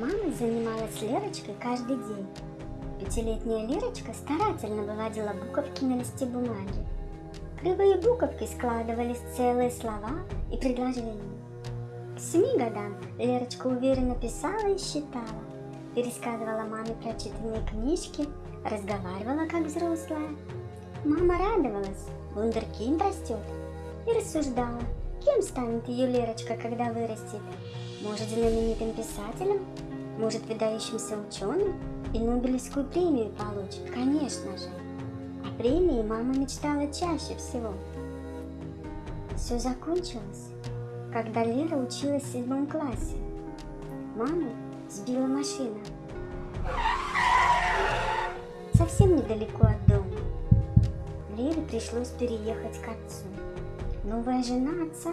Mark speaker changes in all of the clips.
Speaker 1: Мама занималась Лерочкой каждый день. Пятилетняя Лерочка старательно выводила буковки на листе бумаги. Кривые буковки складывались в целые слова и предложения. К семи годам Лерочка уверенно писала и считала, пересказывала маме прочитанные книжки, разговаривала как взрослая. Мама радовалась, вундеркинд растет, и рассуждала, кем станет ее Лерочка, когда вырастет. Может, знаменитым писателем, может, выдающимся ученым и Нобелевскую премию получит, конечно же. О премии мама мечтала чаще всего. Все закончилось, когда Лера училась в седьмом классе. Маму сбила машина. Совсем недалеко от дома. Лере пришлось переехать к отцу. Новая жена отца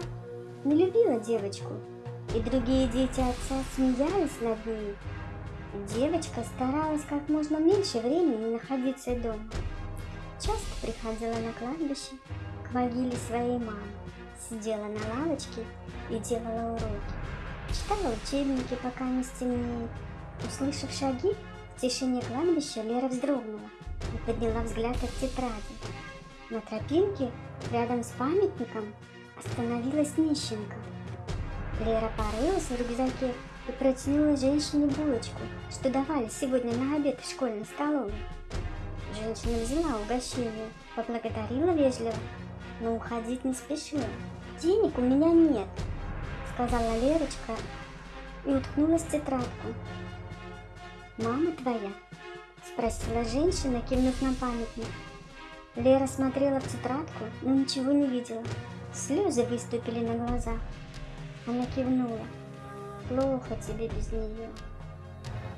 Speaker 1: не любила девочку, и другие дети отца смеялись над ней. Девочка старалась как можно меньше времени находиться дома. Часто приходила на кладбище к могиле своей мамы, сидела на лавочке и делала уроки. Читала учебники, пока не стемнеет. Услышав шаги, в тишине кладбища Лера вздрогнула и подняла взгляд от тетради. На тропинке, рядом с памятником, остановилась нищенка. Лера порылась в рюкзаке и протянула женщине булочку, что давали сегодня на обед в школьной столовой. Женщина взяла угощение, поблагодарила вежливо, но уходить не спешила. «Денег у меня нет», — сказала Лерочка и уткнулась в тетрадку. «Мама твоя?» — спросила женщина, кивнув на памятник. Лера смотрела в тетрадку, но ничего не видела. Слезы выступили на глазах. Она кивнула. Плохо тебе без нее.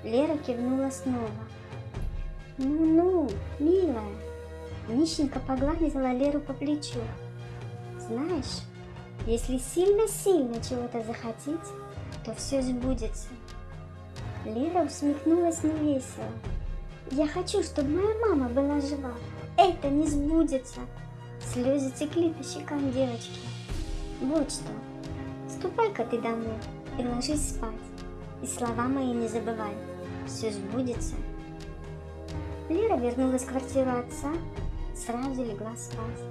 Speaker 1: Лера кивнула снова. Ну-ну, милая. Нищенка погладила Леру по плечу. Знаешь, если сильно-сильно чего-то захотеть, то все сбудется. Лера усмехнулась невесело. Я хочу, чтобы моя мама была жива это не сбудется. Слезы текли по щекам девочки. Вот что, ступай-ка ты домой и ложись спать. И слова мои не забывай, все сбудется. Лера вернулась в квартиру отца, сразу легла спать.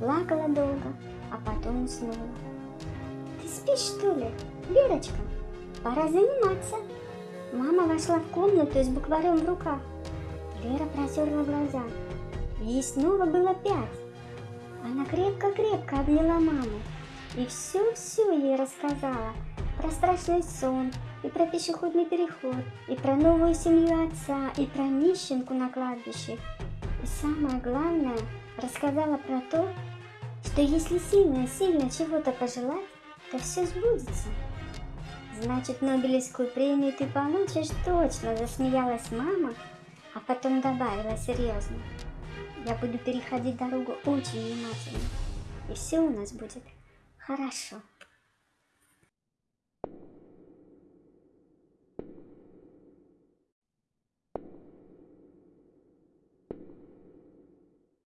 Speaker 1: Плакала долго, а потом уснула. Ты спишь, что ли, Лерочка? Пора заниматься. Мама вошла в комнату с букварем в руках. Лера протерла глаза. Ей снова было пять. Она крепко-крепко обняла маму и все-все ей рассказала про страшный сон, и про пешеходный переход, и про новую семью отца, и про нищенку на кладбище. И самое главное, рассказала про то, что если сильно-сильно чего-то пожелать, то все сбудется. Значит, Нобелевскую премию ты получишь точно, засмеялась мама, а потом добавила серьезно. Я буду переходить дорогу очень внимательно, и все у нас будет Хорошо.